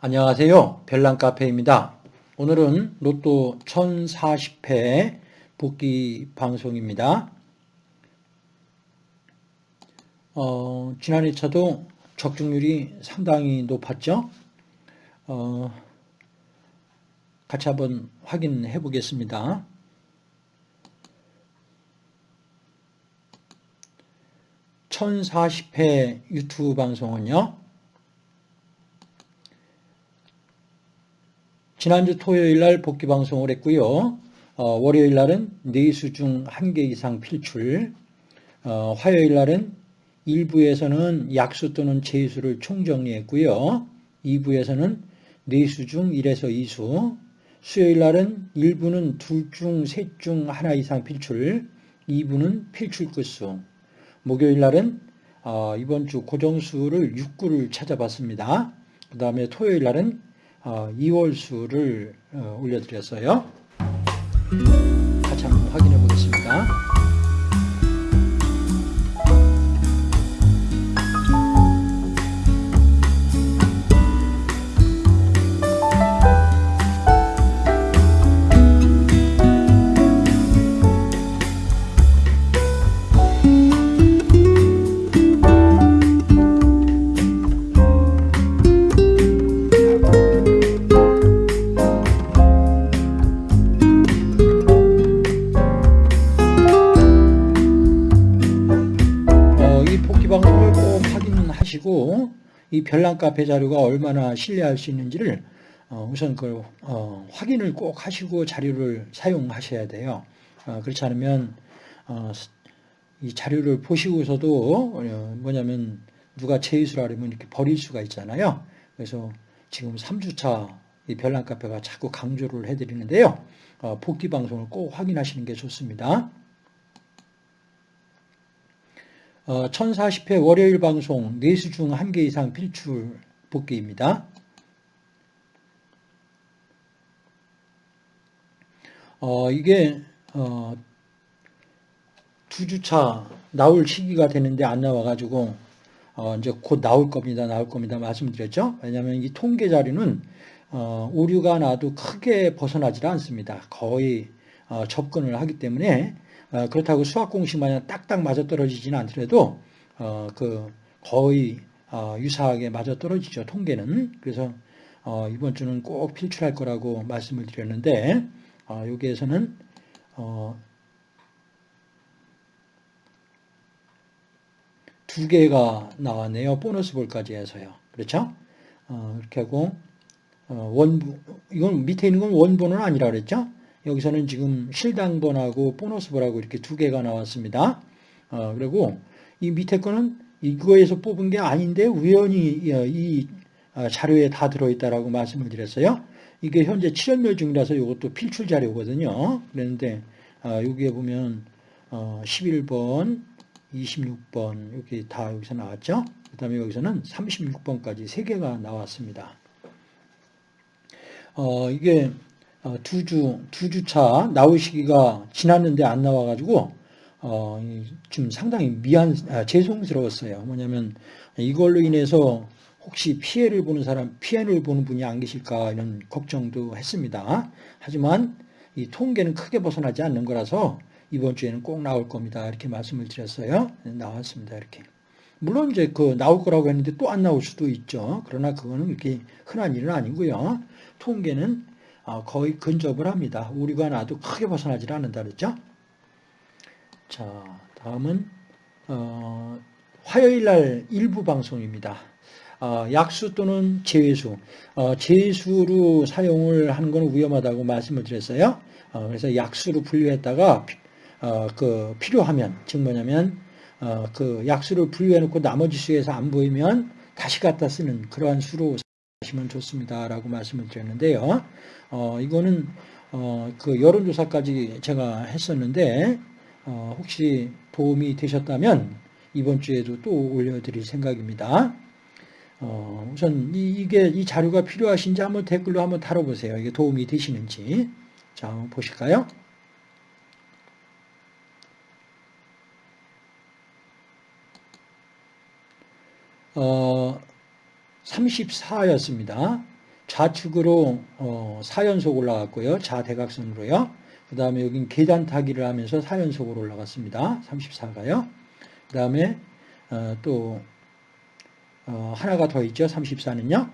안녕하세요. 별난카페입니다. 오늘은 로또 1040회 복귀 방송입니다. 어, 지난 2차도 적중률이 상당히 높았죠. 어, 같이 한번 확인해 보겠습니다. (1040회) 유튜브 방송은요 지난주 토요일 날 복귀 방송을 했고요. 어, 월요일 날은 4수 중 1개 이상 필출, 어, 화요일 날은 1부에서는 약수 또는 제수를 총정리했고요. 2부에서는 4수 중 1에서 2수, 수요일 날은 1부는 둘 중, 셋 중 하나 이상 필출, 2부는 필출 끝수, 목요일 날은 어, 이번 주 고정수를 6구를 찾아봤습니다. 그 다음에 토요일 날은 2월 수를 어, 어, 올려드렸어요. 같이 한번 확인해 보겠습니다. 별난 카페 자료가 얼마나 신뢰할 수 있는지를 어, 우선 그 어, 확인을 꼭 하시고 자료를 사용하셔야 돼요. 어, 그렇지 않으면 이 자료를 보시고서도 뭐냐면 누가 제의수를 하려면 이렇게 버릴 수가 있잖아요. 그래서 지금 3주차 이 별난 카페가 자꾸 강조를 해드리는데요. 복귀 방송을 꼭 확인하시는 게 좋습니다. 1040회 어, 월요일 방송 4수 중 1개 이상 필출 복귀입니다. 어, 이게 어, 두 주차 나올 시기가 되는데 안 나와가지고 어, 이제 곧 나올 겁니다. 나올 겁니다. 말씀드렸죠. 왜냐하면 이 통계 자료는 어, 오류가 나도 크게 벗어나지 않습니다. 거의 어, 접근을 하기 때문에 어, 그렇다고 수학 공식 마냥 딱딱 맞아 떨어지지는 않더라도 어, 그 거의 어, 유사하게 맞아 떨어지죠. 통계는. 그래서 이번 주는 꼭 필출할 거라고 말씀을 드렸는데 여기에서는 두 개가 나왔네요. 보너스 볼까지 해서요. 그렇죠? 이렇게 하고 원부 이건 밑에 있는 건 원본은 아니라 그랬죠? 여기서는 지금 실당번하고 보너스번하고 이렇게 두 개가 나왔습니다. 어, 그리고 이 밑에 거는 이거에서 뽑은 게 아닌데 우연히 어, 이 어, 자료에 다 들어있다라고 말씀을 드렸어요. 이게 현재 7연멸 중이라서 이것도 필출 자료거든요. 그런데 어, 여기에 보면 11번, 26번 이렇게 다 여기서 나왔죠. 그 다음에 여기서는 36번까지 세 개가 나왔습니다. 어, 이게 어, 두 주, 두 주차 나올 시기가 지났는데 안 나와가지고, 어, 좀 상당히 미안, 아, 죄송스러웠어요. 뭐냐면, 이걸로 인해서 혹시 피해를 보는 사람, 피해를 보는 분이 안 계실까 이런 걱정도 했습니다. 하지만 이 통계는 크게 벗어나지 않는 거라서 이번 주에는 꼭 나올 겁니다. 이렇게 말씀을 드렸어요. 나왔습니다. 이렇게. 물론 이제 그 나올 거라고 했는데 또 안 나올 수도 있죠. 그러나 그거는 이렇게 흔한 일은 아니고요. 통계는 어, 거의 근접을 합니다. 우리가 나도 크게 벗어나질 않는다 그랬죠? 자, 다음은 어, 화요일 날 일부 방송입니다. 어, 약수 또는 제외수. 어, 제수로 사용을 하는 건 위험하다고 말씀을 드렸어요. 어, 그래서 약수로 분류했다가 어, 그 필요하면 즉 뭐냐면 그 약수를 분류해 놓고 나머지 수에서 안 보이면 다시 갖다 쓰는 그러한 수로 하시면 좋습니다라고 말씀을 드렸는데요. 어, 이거는 어, 그 여론조사까지 제가 했었는데 어, 혹시 도움이 되셨다면 이번 주에도 또 올려드릴 생각입니다. 어, 우선 이, 게이 자료가 필요하신지 한번 댓글로 한번 다뤄보세요. 이게 도움이 되시는지. 자, 한번 보실까요? 어, 34였습니다. 좌측으로 어, 4연속 올라갔고요. 좌대각선으로요. 그 다음에 여긴 계단 타기를 하면서 4연속으로 올라갔습니다. 34가요. 그 다음에 어, 또 어, 하나가 더 있죠. 34는요.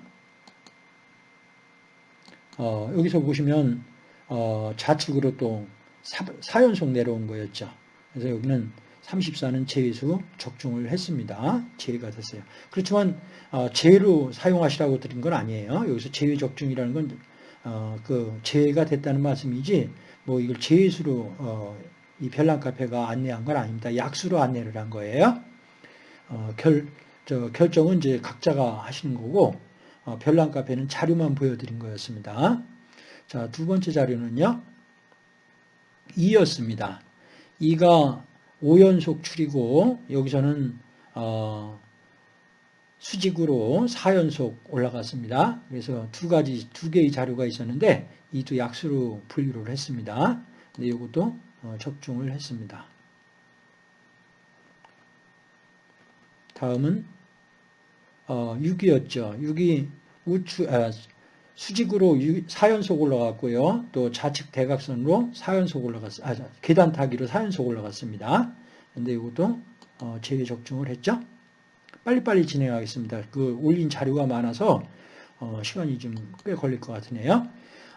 어, 여기서 보시면 어, 좌측으로 또 4, 연속 내려온 거였죠. 그래서 여기는 34는 제외수 적중을 했습니다. 제외가 됐어요. 그렇지만 어, 제외로 사용하시라고 드린 건 아니에요. 여기서 제외 적중이라는 건 어, 그 제외가 됐다는 말씀이지 뭐 이걸 제외수로 어, 이 별난 카페가 안내한 건 아닙니다. 약수로 안내를 한 거예요. 어, 결, 저 결정은 이제 각자가 하시는 거고 어, 별난 카페는 자료만 보여드린 거였습니다. 자, 두 번째 자료는요. 2였습니다. 2가 5연속 줄이고 여기서는 어, 수직으로 4연속 올라갔습니다. 그래서 두 가지, 두 개의 자료가 있었는데 이도 약수로 분류를 했습니다. 근데 이것도 어, 적중을 했습니다. 다음은 어, 6이었죠. 6이 우측, 아, 수직으로 4연속 올라갔고요. 또 좌측 대각선으로 4연속 올라갔, 아, 계단 타기로 4연속 올라갔습니다. 근데 이것도 어, 제외 적중을 했죠. 빨리빨리 진행하겠습니다. 그 올린 자료가 많아서 어, 시간이 좀 꽤 걸릴 것 같으네요.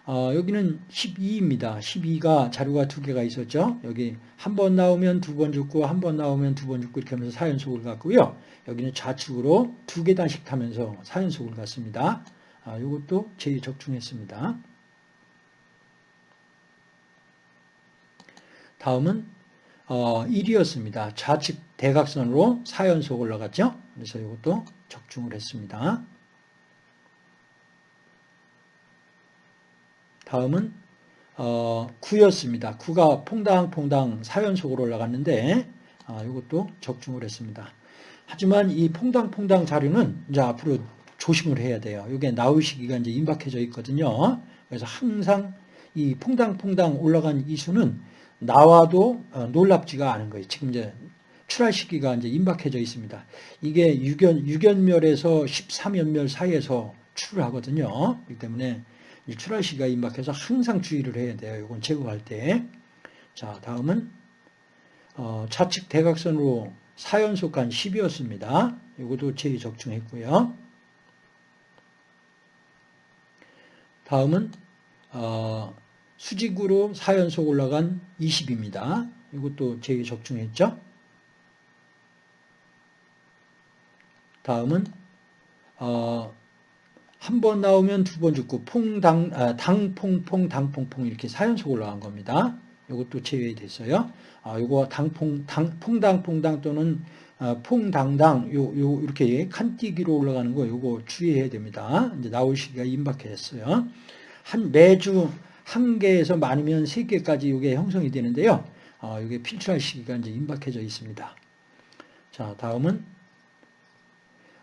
어, 여기는 12입니다. 12가 자료가 두 개가 있었죠. 여기 한 번 나오면 두 번 죽고 한 번 나오면 두 번 죽고 이렇게 하면서 4연속을 갔고요. 여기는 좌측으로 두 계단씩 타면서 4연속을 갔습니다. 아, 이것도 제일 적중했습니다. 다음은 어, 1이었습니다. 좌측 대각선으로 4연속 올라갔죠. 그래서 이것도 적중을 했습니다. 다음은 어, 9였습니다. 9가 퐁당퐁당 4연속으로 올라갔는데 아, 이것도 적중을 했습니다. 하지만 이 퐁당퐁당 자료는 이제 앞으로 조심을 해야 돼요. 이게 나올 시기가 이제 임박해져 있거든요. 그래서 항상 이 퐁당퐁당 올라간 이 수는 나와도 어, 놀랍지가 않은 거예요. 지금 이제 출할 시기가 이제 임박해져 있습니다. 이게 6연, 6연멸에서 13연멸 사이에서 출을 하거든요. 그렇기 때문에 출할 시기가 임박해서 항상 주의를 해야 돼요. 이건 제거할 때. 자, 다음은 어, 좌측 대각선으로 4연속 간 10이었습니다. 이것도 제의 적중했고요. 다음은 어, 수직으로 4연속 올라간 20입니다. 이것도 제의 적중했죠. 다음은 어, 한 번 나오면 두 번 죽고 퐁당 아, 당퐁퐁 당퐁퐁 이렇게 4연속 올라간 겁니다. 이것도 제외됐어요. 아, 요거 당퐁 당 퐁당퐁당 또는 아, 퐁당당 요, 요 이렇게 칸뛰기로 올라가는 거 요거 주의해야 됩니다. 이제 나올 시기가 임박했어요. 한 매주 한 개에서 많으면 세 개까지 이게 형성이 되는데요. 아, 이게 필출할 시기가 이제 임박해져 있습니다. 자, 다음은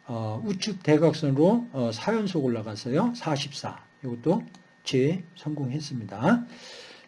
어, 우측 대각선으로 어, 4연속 올라갔어요. 44. 이것도 재 성공했습니다.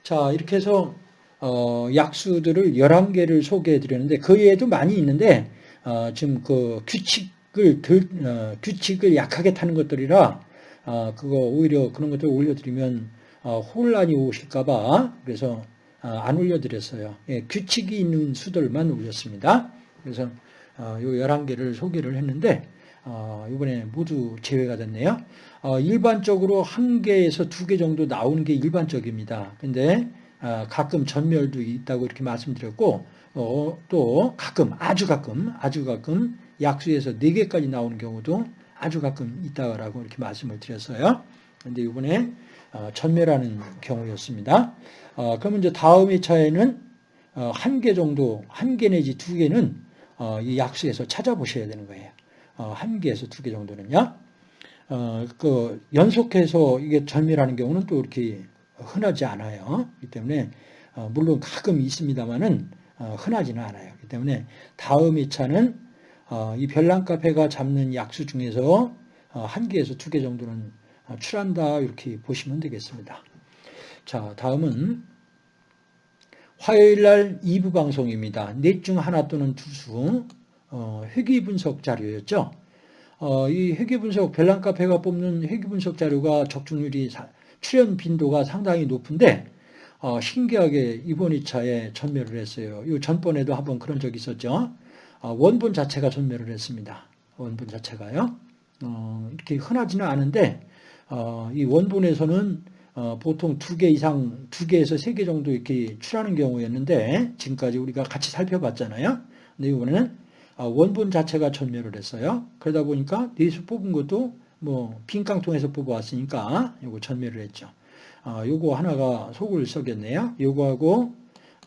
자, 이렇게 해서 어, 약수들을 11개를 소개해 드렸는데 그 외에도 많이 있는데 어, 지금 그 규칙을 들, 어, 규칙을 약하게 타는 것들이라 어, 그거 오히려 그런 것들 을 올려드리면 어, 혼란이 오실까봐 그래서 어, 안 올려드렸어요. 예, 규칙이 있는 수들만 올렸습니다. 그래서 어, 요 11개를 소개를 했는데 어, 이번에 모두 제외가 됐네요. 어, 일반적으로 한 개에서 두 개 정도 나오는 게 일반적입니다. 근데 어, 가끔 전멸도 있다고 이렇게 말씀드렸고 어, 또 가끔 아주 가끔 아주 가끔 약수에서 네 개까지 나오는 경우도 아주 가끔 있다라고 이렇게 말씀을 드렸어요. 근데 이번에 어, 전멸하는 경우였습니다. 어, 그러면 이제 다음 회차에는 어, 한개 정도 한 개 내지 두 개는 어, 이 약수에서 찾아보셔야 되는 거예요. 어, 한 개에서 두 개 정도는요. 어, 그 연속해서 이게 전멸하는 경우는 또 이렇게 흔하지 않아요. 그렇기 때문에 어, 물론 가끔 있습니다만은 흔하지는 않아요. 그렇기 때문에 다음 2차는 이 별난 카페가 잡는 약수 중에서 한 개에서 두 개 정도는 출한다 이렇게 보시면 되겠습니다. 자 다음은 화요일 날 2부 방송입니다. 넷 중 하나 또는 두수 어, 회귀 분석 자료였죠. 어, 이 회계분석, 벨랑카페가 뽑는 회계분석 자료가 적중률이, 사- 출현 빈도가 상당히 높은데, 어, 신기하게 이번 2차에 전멸을 했어요. 이 전번에도 한번 그런 적이 있었죠. 어, 원본 자체가 전멸을 했습니다. 원본 자체가요. 어, 이렇게 흔하지는 않은데, 어, 이 원본에서는 어, 보통 두 개 이상, 두 개에서 세 개 정도 이렇게 출하는 경우였는데, 지금까지 우리가 같이 살펴봤잖아요. 근데 이번에는 어, 원본 자체가 전멸을 했어요. 그러다 보니까 네수 뽑은 것도 뭐 빈깡통에서 뽑아왔으니까 이거 전멸을 했죠. 어, 요거 하나가 속을 썩였네요. 요거하고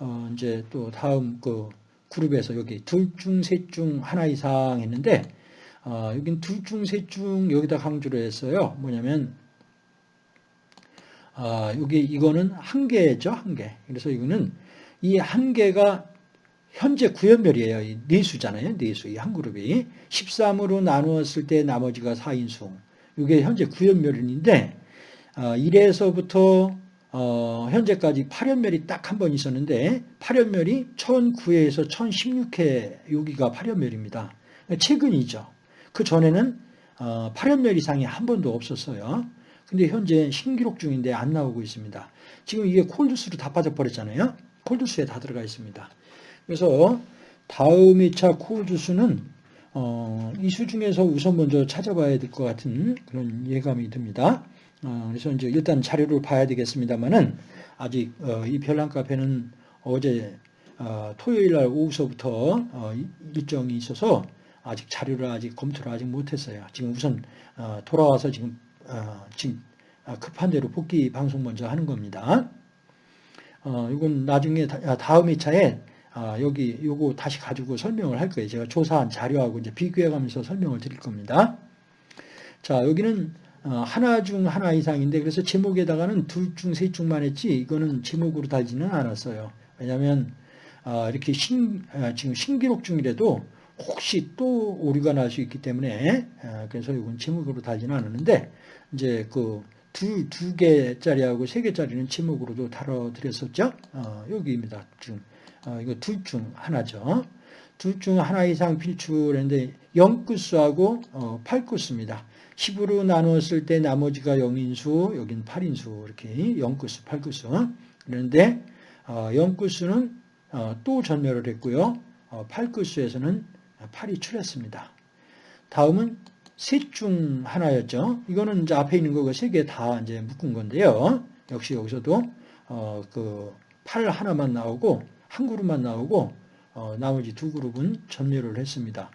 어, 이제 또 다음 그 그룹에서 여기 둘 중 셋 중 하나 이상 했는데 어, 여긴 둘 중 셋 중 여기다 강조를 했어요. 뭐냐면 아, 여기 이거는 한 개죠, 한 개. 그래서 이거는 이 한 개가 현재 구연별이에요. 이 네수잖아요. 네 수. 이 한 그룹이. 13으로 나누었을 때 나머지가 4인수. 이게 현재 구연별인데, 어, 1에서부터 어, 현재까지 8연멸이 딱 한 번 있었는데, 8연멸이 1009회에서 1016회, 여기가 8연멸입니다. 최근이죠. 그 전에는 어, 8연멸 이상이 한 번도 없었어요. 근데 현재 신기록 중인데 안 나오고 있습니다. 지금 이게 콜드수로 다 빠져버렸잖아요. 콜드수에 다 들어가 있습니다. 그래서 다음 2차 콜드수는 어, 이수 중에서 우선 먼저 찾아봐야 될 것 같은 그런 예감이 듭니다. 어, 그래서 이제 일단 자료를 봐야 되겠습니다만은 아직 어, 이 별난 카페는 어제 어, 토요일 날 오후서부터 어, 일정이 있어서 아직 자료를 아직 검토를 아직 못했어요. 지금 우선 어, 돌아와서 지금 어, 지금 급한 대로 복귀 방송 먼저 하는 겁니다. 어, 이건 나중에 다, 다음 2차에 아, 여기 요거 다시 가지고 설명을 할 거예요. 제가 조사한 자료하고 이제 비교해 가면서 설명을 드릴 겁니다. 자, 여기는 어, 하나 중 하나 이상인데 그래서 제목에다가는 둘 중 셋 중만 했지 이거는 제목으로 달지는 않았어요. 왜냐하면 어, 이렇게 신, 어, 지금 신기록 중이라도 혹시 또 오류가 날 수 있기 때문에 그래서 이건 제목으로 달지는 않았는데 이제 그 두, 두 개짜리하고 세 개짜리는 제목으로도 다뤄드렸었죠. 어, 여기입니다. 지금 어, 이거 둘 중 하나죠. 둘 중 하나 이상 필출했는데 0구수하고 어, 8구수입니다. 10으로 나누었을 때 나머지가 0인수, 여긴 8인수 이렇게 0구수, 8구수. 그런데 어, 0구수는 어, 또 전멸을 했고요. 어, 8구수에서는 8이 출했습니다. 다음은 셋 중 하나였죠. 이거는 이제 앞에 있는 거가 세개 다 이제 묶은 건데요. 역시 여기서도 어, 그 8 하나만 나오고 한 그룹만 나오고 어, 나머지 두 그룹은 전멸을 했습니다.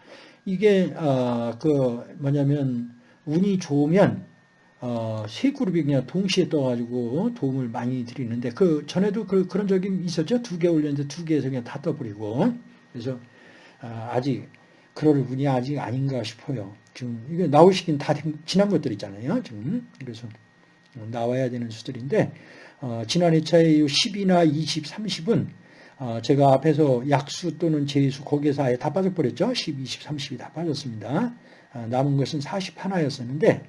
이게 어, 그 뭐냐면 운이 좋으면 어, 세 그룹이 그냥 동시에 떠가지고 도움을 많이 드리는데 그 전에도 그, 런 적이 있었죠. 두 개 올렸는데 두 개에서 그냥 다 떠버리고 그래서 아, 아직 그럴 운이 아직 아닌가 싶어요. 지금 이게 나오시긴 다 지난 것들이잖아요. 지금 그래서 나와야 되는 수들인데 어, 지난 2차에 10이나 20, 30은 어, 제가 앞에서 약수 또는 제수 거기에서 아예 다 빠져버렸죠. 10, 20, 30이 다 빠졌습니다. 어, 남은 것은 41였었는데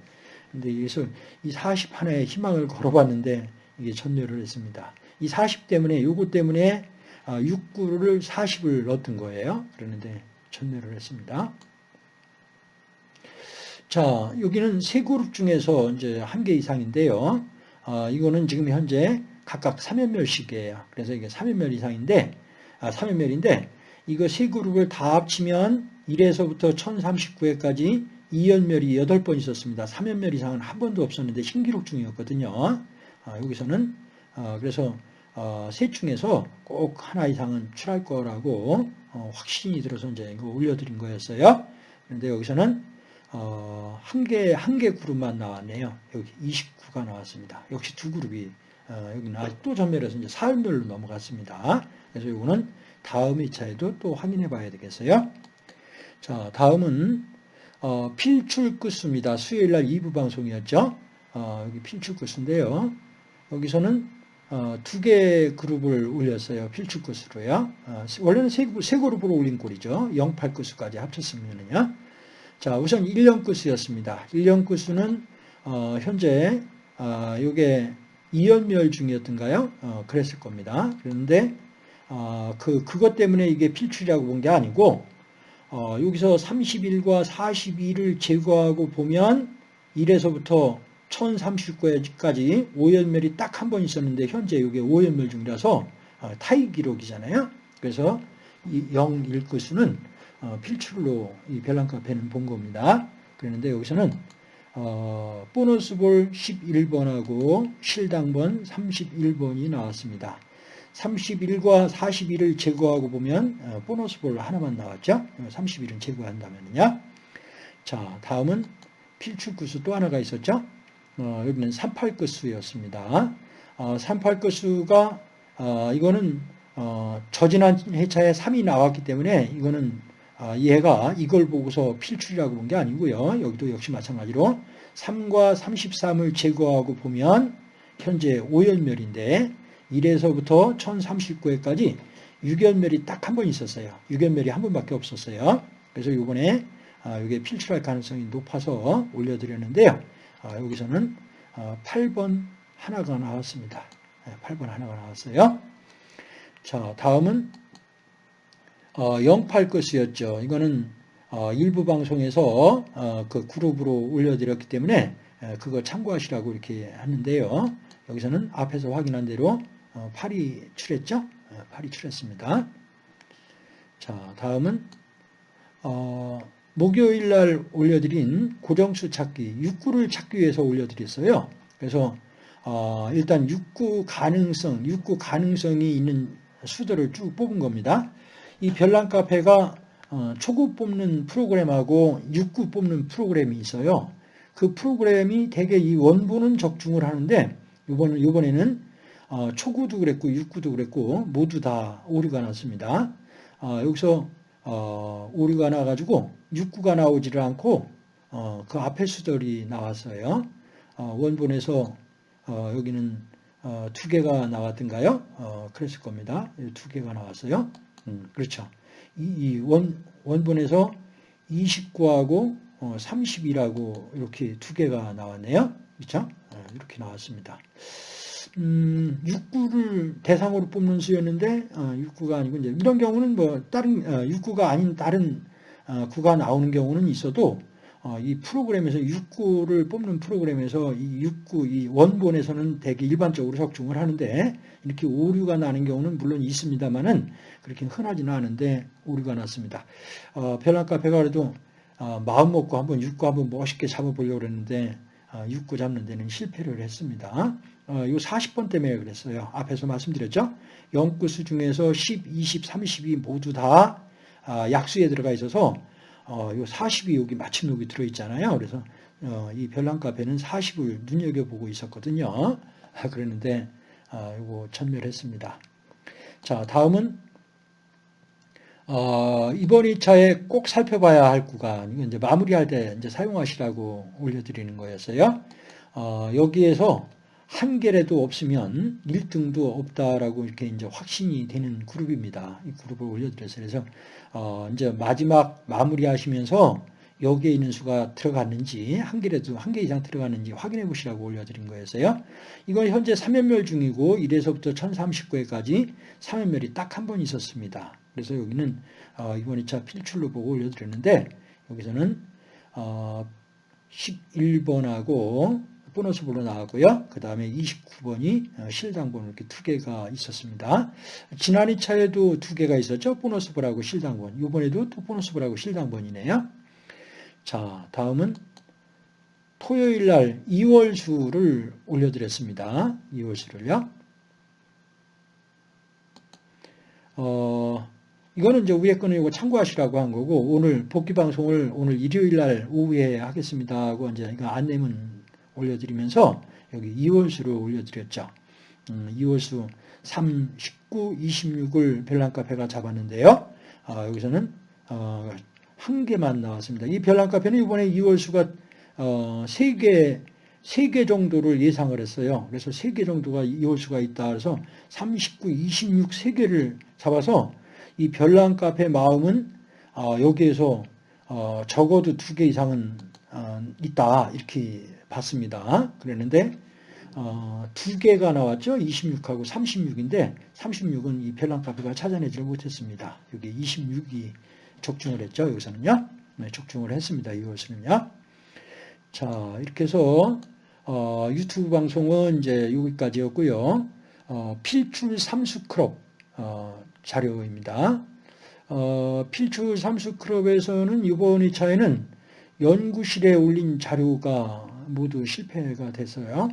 근데 여기서 이 41의 희망을 걸어봤는데 이게 전멸을 했습니다. 이 40 때문에 요거 때문에 6구를 어, 40을 넣었던 거예요. 그러는데 전멸을 했습니다. 자, 여기는 세 그룹 중에서 이제 한 개 이상인데요. 어, 이거는 지금 현재 각각 3연멸씩이에요. 그래서 이게 3연멸 이상인데, 아, 3연멸인데, 이거 세 그룹을 다 합치면 1에서부터 1039회까지 2연멸이 8번 있었습니다. 3연멸 이상은 한 번도 없었는데 신기록 중이었거든요. 아, 여기서는, 어, 그래서, 어, 셋 중에서 꼭 하나 이상은 출할 거라고, 어, 확신이 들어서 이제 이거 올려드린 거였어요. 그런데 여기서는, 어, 한 개, 한 개 그룹만 나왔네요. 여기 29가 나왔습니다. 역시 두 그룹이 어, 여기는 아직또 전멸해서 이제 사흘별로 넘어갔습니다. 그래서 이거는 다음 2차에도 또 확인해 봐야 되겠어요. 자, 다음은 어, 필출 끝수입니다. 수요일 날 2부 방송이었죠. 어, 여기 필출 끝수인데요. 여기서는 어, 두개 그룹을 올렸어요. 필출 끝수로요. 어, 원래는 세, 세 그룹으로 올린 꼴이죠. 08 끝수까지 합쳤으면요. 자, 우선 1년 끝수였습니다. 1년 끝수는 어, 현재 이게 이연멸 중이었던가요? 어, 그랬을 겁니다. 그런데 어, 그 그것 때문에 이게 필출이라고 본 게 아니고 어, 여기서 31과 42를 제거하고 보면 1에서부터 1039까지 오연멸이 딱 한 번 있었는데 현재 이게 오연멸 중이라서 어, 타이 기록이잖아요. 그래서 이 0, 1끝수는 어, 필출로 이 별난카페는 본 겁니다. 그런데 여기서는 어, 보너스볼 11번하고 실당번 31번이 나왔습니다. 31과 41을 제거하고 보면 어, 보너스볼 하나만 나왔죠. 31은 제거한다면요. 자, 다음은 필출구수 또 하나가 있었죠. 어, 여기는 38끝수였습니다. 어, 38끝수가 어, 이거는 어, 저지난 회차에 3이 나왔기 때문에 이거는 아, 얘가 이걸 보고서 필출이라고 본 게 아니고요. 여기도 역시 마찬가지로 3과 33을 제거하고 보면 현재 5연멸인데 1에서부터 1039회까지 6연멸이 딱 한 번 있었어요. 6연멸이 한 번밖에 없었어요. 그래서 이번에 아, 이게 필출할 가능성이 높아서 올려드렸는데요. 아, 여기서는 8번 하나가 나왔습니다. 8번 하나가 나왔어요. 자, 다음은 08 것이었죠. 이거는 어, 일부 방송에서 어, 그 그룹으로 올려드렸기 때문에 그거 참고하시라고 이렇게 하는데요. 여기서는 앞에서 확인한 대로 8이 어, 출했죠. 8이 출했습니다. 자, 다음은 목요일 날 올려드린 고정수 찾기, 6구를 찾기 위해서 올려드렸어요. 그래서 일단 6구 가능성, 6구 가능성이 있는 수들을 쭉 뽑은 겁니다. 이 별난 카페가 어, 초급 뽑는 프로그램하고 6구 뽑는 프로그램이 있어요. 그 프로그램이 대개 이 원본은 적중을 하는데 이번 이번에는 어, 초구도 그랬고 6구도 그랬고 모두 다 오류가 났습니다. 어, 여기서 오류가 나가지고 6구가 나오지를 않고 그 앞에 수들이 나왔어요. 원본에서 여기는 두 개가 나왔던가요? 그랬을 겁니다. 두 개가 나왔어요. 음, 그렇죠. 이, 이 원, 원본에서 29하고 어, 30이라고 이렇게 두 개가 나왔네요. 그렇죠? 어, 이렇게 나왔습니다. 음, 6구를 대상으로 뽑는 수였는데 어, 6구가 아니고 이제 이런 경우는 뭐 다른 어, 6구가 아닌 다른 어, 구가 나오는 경우는 있어도 어, 이 프로그램에서 6구를 뽑는 프로그램에서 이 6구, 이 원본에서는 대개 일반적으로 적중을 하는데 이렇게 오류가 나는 경우는 물론 있습니다만은 그렇게 흔하지는 않은데 오류가 났습니다. 어, 별난카페가 그래도 어, 마음 먹고 한번 6구 한번 멋있게 잡아보려고 했는데 어, 6구 잡는 데는 실패를 했습니다. 어, 이 40번 때문에 그랬어요. 앞에서 말씀드렸죠. 0구수 중에서 10, 20, 30이 모두 다 아, 약수에 들어가 있어서 어, 요 40이 여기 마침 여기 들어있잖아요. 그래서 어, 이 별난 카페는 40을 눈여겨보고 있었거든요. 아, 그랬는데 아, 이거 전멸했습니다. 자, 다음은 어, 이번 2차에 꼭 살펴봐야 할 구간, 이제 마무리할 때 이제 사용하시라고 올려드리는 거였어요. 어, 여기에서 한 개라도 없으면 1등도 없다라고 이렇게 이제 확신이 되는 그룹입니다. 이 그룹을 올려드렸어요. 그래서 어 이제 마지막 마무리하시면서 여기에 있는 수가 들어갔는지 한 개라도 한 개 이상 들어갔는지 확인해 보시라고 올려드린 거였어요. 이건 현재 3연멸 중이고 1에서부터 1039회까지 3연멸이 딱 한 번 있었습니다. 그래서 여기는 어 이번 2차 필출로 보고 올려드렸는데 여기서는 어 11번하고 보너스볼로 나왔고요. 그 다음에 29번이 어, 실당번 이렇게 두 개가 있었습니다. 지난 2차에도 두 개가 있었죠. 보너스볼하고 실당번. 이번에도 또 보너스볼하고 실당번이네요. 자, 다음은 토요일 날 2월 수를 올려드렸습니다. 2월 수를요. 어, 이거는 이제 위에 거는 이거 참고하시라고 한 거고, 오늘 복귀 방송을 오늘 일요일 날 오후에 하겠습니다 하고 이제 이거 안내문 올려드리면서 여기 2월수를 올려드렸죠. 음, 2월수 3, 19, 26을 별난카페가 잡았는데요. 아, 여기서는 어, 한 개만 나왔습니다. 이 별난카페는 이번에 2월수가 어, 3개 3개 정도를 예상을 했어요. 그래서 3개 정도가 2월수가 있다 그래서 39, 26 3개를 잡아서 이 별난 카페 마음은 어, 여기에서 어, 적어도 2개 이상은 어, 있다 이렇게 봤습니다. 그랬는데 어, 두 개가 나왔죠. 26하고 36인데 36은 이 별난 카페가 찾아내지를 못했습니다. 여기 26이 적중을 했죠. 여기서는요. 네, 적중을 했습니다. 이것은요. 자, 이렇게 해서 어, 유튜브 방송은 이제 여기까지였고요. 어, 필출 삼수 그룹 어, 자료입니다. 어, 필출 삼수 그룹에서는 이번 회차에는 연구실에 올린 자료가 모두 실패가 됐어요.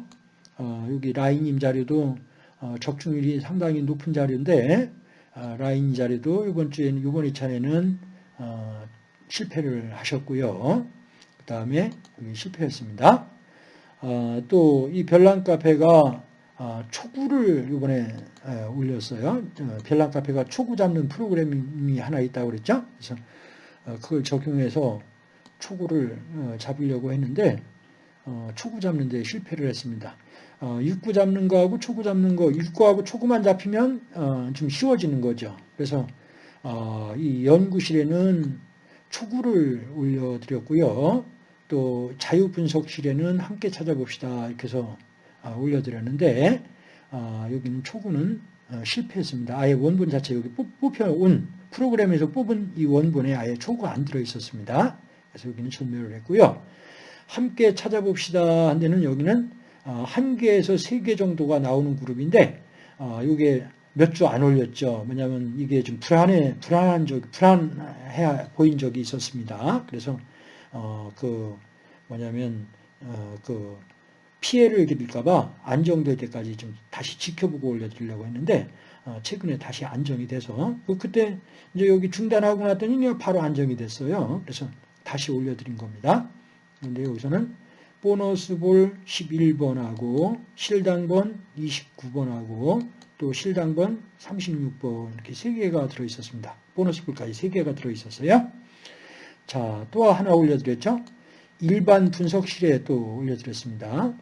어, 여기 라인님 자료도 어, 적중률이 상당히 높은 자료인데 어, 라인 자료도 이번 주에는 이번 회차에는 어, 실패를 하셨고요. 그 다음에 실패했습니다. 어, 또이 별난 카페가 어, 초구를 이번에 어, 올렸어요. 어, 별난 카페가 초구 잡는 프로그램이 하나 있다고 그랬죠. 그래서 어, 그걸 적용해서 초구를 어, 잡으려고 했는데 어, 초구 잡는 데 실패를 했습니다. 어, 육구 잡는 거하고 초구 잡는 거, 육구하고 초구만 잡히면 어, 좀 쉬워지는 거죠. 그래서 어, 이 연구실에는 초구를 올려드렸고요. 또 자유분석실에는 함께 찾아봅시다. 이렇게 해서 어, 올려드렸는데 어, 여기는 초구는 어, 실패했습니다. 아예 원본 자체 여기 뽑혀온 프로그램에서 뽑은 이 원본에 아예 초구가 안 들어있었습니다. 그래서 여기는 전멸을 했고요. 함께 찾아봅시다 한 데는 여기는 한 개에서 세 개 정도가 나오는 그룹인데 이게 몇 주 안 올렸죠. 왜냐하면 이게 좀 불안해 불안한 적 불안해 보인 적이 있었습니다. 그래서 어그 뭐냐면 어그 피해를 드릴까봐 안정될 때까지 좀 다시 지켜보고 올려드리려고 했는데 어, 최근에 다시 안정이 돼서 그 그때 이제 여기 중단하고 났더니 바로 안정이 됐어요. 그래서 다시 올려드린 겁니다. 근데 여기서는 보너스 볼 11번하고 실당번 29번하고 또 실당번 36번 이렇게 세 개가 들어 있었습니다. 보너스 볼까지 세 개가 들어 있었어요. 자, 또 하나 올려드렸죠. 일반 분석실에 또 올려드렸습니다.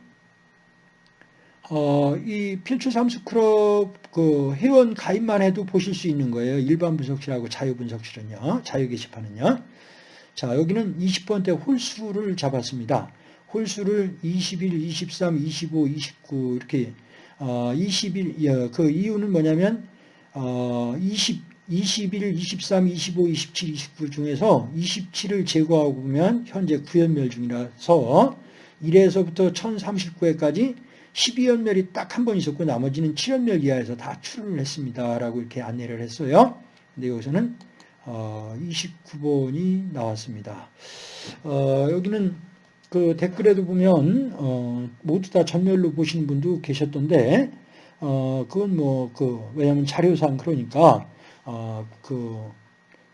어, 이 필출 삼수 클럽 그 회원 가입만 해도 보실 수 있는 거예요. 일반 분석실하고 자유 분석실은요. 자유 게시판은요. 자, 여기는 20번 대 홀수를 잡았습니다. 홀수를 21, 23, 25, 29 이렇게 어, 21, 그 이유는 뭐냐면 어, 20, 21, 23, 25, 27, 29 중에서 27을 제거하고 보면 현재 9연멸 중이라서 1에서부터 1039회까지 12연멸이 딱 한 번 있었고 나머지는 7연멸 이하에서 다 출을 했습니다. 라고 이렇게 안내를 했어요. 근데 여기서는 어, 29번이 나왔습니다. 어, 여기는 그 댓글에도 보면 어, 모두 다 전멸로 보시는 분도 계셨던데 어, 그건 뭐 그 왜냐하면 자료상 그러니까 어, 그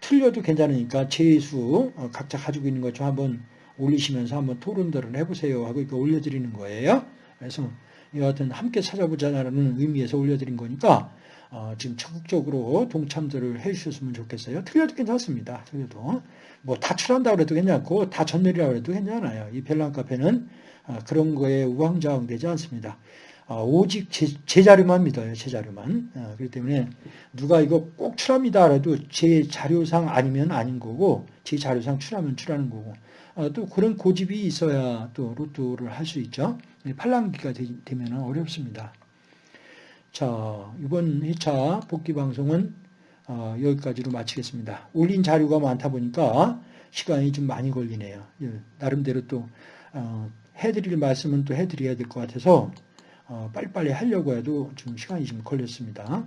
틀려도 괜찮으니까 재수 어, 각자 가지고 있는 것 좀 한번 올리시면서 한번 토론들을 해보세요 하고 이렇게 올려드리는 거예요. 그래서 여하튼 함께 찾아보자라는 의미에서 올려드린 거니까 어, 지금 적극적으로 동참들을 해주셨으면 좋겠어요. 틀려도 괜찮습니다. 틀려도 뭐 다 출한다고 해도 괜찮고 다 전멸이라고 해도 괜찮아요. 이 벨랑 카페는 어, 그런 거에 우왕좌왕 되지 않습니다. 어, 오직 제, 제, 자료만 믿어요. 제 자료만. 어, 그렇기 때문에 누가 이거 꼭 출합니다. 그래도 제 자료상 아니면 아닌 거고 제 자료상 출하면 출하는 거고 어, 또 그런 고집이 있어야 또 로또를 할 수 있죠. 팔랑기가 되면 어렵습니다. 자, 이번 회차 복귀 방송은 어, 여기까지로 마치겠습니다. 올린 자료가 많다 보니까 시간이 좀 많이 걸리네요. 예, 나름대로 또 어, 해드릴 말씀은 또 해드려야 될 것 같아서 어, 빨리빨리 하려고 해도 좀 시간이 좀 걸렸습니다.